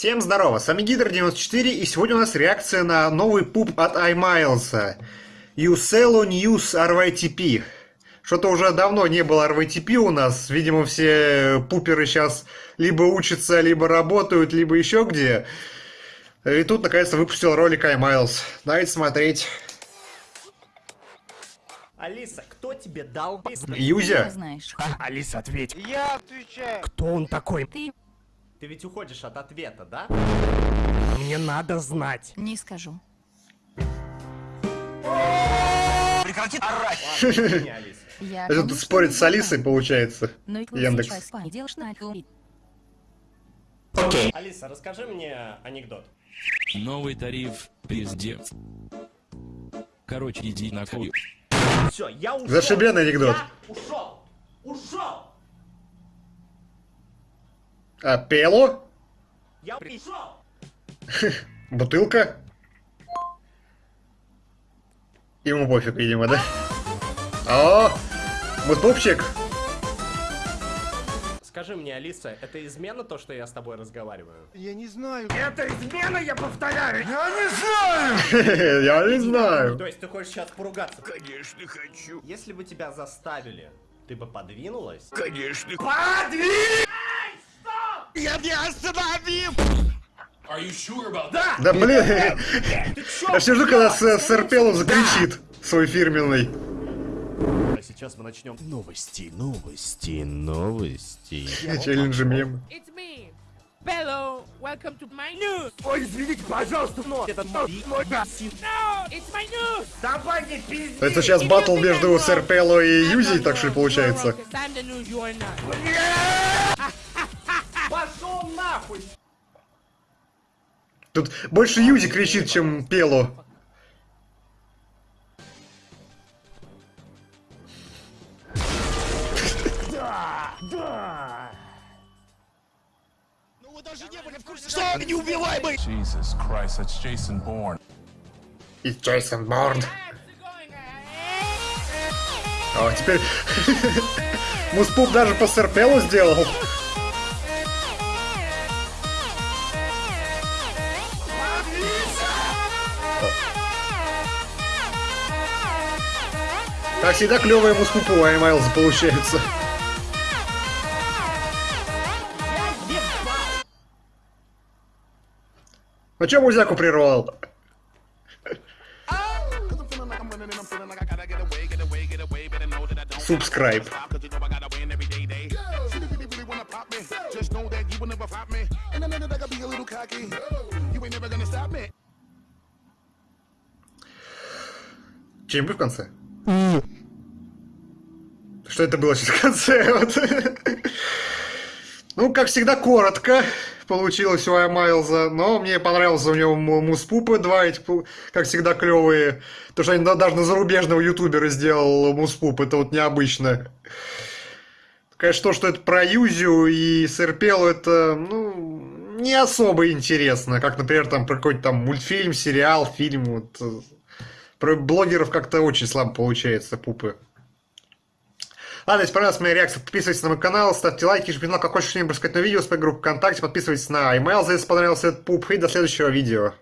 Всем здорово, с вами Гидр94 и сегодня у нас реакция на новый пуп от iMiles. Ucelo News RYTP. Что-то уже давно не было RYTP у нас, видимо все пуперы сейчас либо учатся, либо работают, либо еще где. И тут наконец-то выпустил ролик iMiles. Давайте смотреть. Алиса, кто тебе дал Юзя? знаешь. Алиса, ответь. Я отвечаю. Кто он такой? Ты Ты ведь уходишь от ответа, да? Мне надо знать. не скажу. Прекрати орать. Я Это тут спорит с Алисой, получается. Но Яндекс. это. Алиса, расскажи мне анекдот. Новый тариф, пиздец. Короче, иди на хуй. Все, я ушел. Зашибенный анекдот. Я ушел. Ушел. А Пело? Я ушел. Бутылка? Ему пофиг, видимо, да? О, мутпупчик. Скажи мне, Алиса, это измена то, что я с тобой разговариваю? Я не знаю. Это измена, я повторяю! Я не знаю. Я не знаю. То есть ты хочешь сейчас поругаться? Конечно хочу. Если бы тебя заставили, ты бы подвинулась? Конечно. Я не остановил! Да блин, я все жду, когда с- сэр Пело закричит свой фирменный. А сейчас мы начнем новости, новости, новости. Челленджи мем. It's me, Bello. Welcome to my news. Ой, извините, пожалуйста, но это мой мой No, it's my news. Давай не пизди! Это сейчас батл между сэр Пело и Юзей, так что получается? Тут больше Юзи кричит, чем Пело. Jesus Christ, that's Jason Bourne. И Джейсон Борн. О, теперь... Муспуп даже по сэр Пело сделал. Как всегда, клевые муспупы у Аймайлза получаются. Ну чё музяку прервал? Stop me. Что-нибудь в конце? Что это было сейчас в конце? Вот. Ну, как всегда, коротко получилось у Майлза, но мне понравился у него му- муспупы два, эти, как всегда, клевые. То, что они да- даже на зарубежного ютубера сделал муспуп, это вот необычно. Конечно, то, что это про Юзю и Серпелу, это, ну, не особо интересно. Как, например, там про какой-то там мультфильм, сериал, фильм. Вот. Про блогеров как-то очень слабо получается пупы. Ладно, если понравилась моя реакция, подписывайтесь на мой канал, ставьте лайки, жмите на колокольчик, чтобы не пропускать новые видео, с моей ВКонтакте, подписывайтесь на email, если понравился этот пуп, и до следующего видео.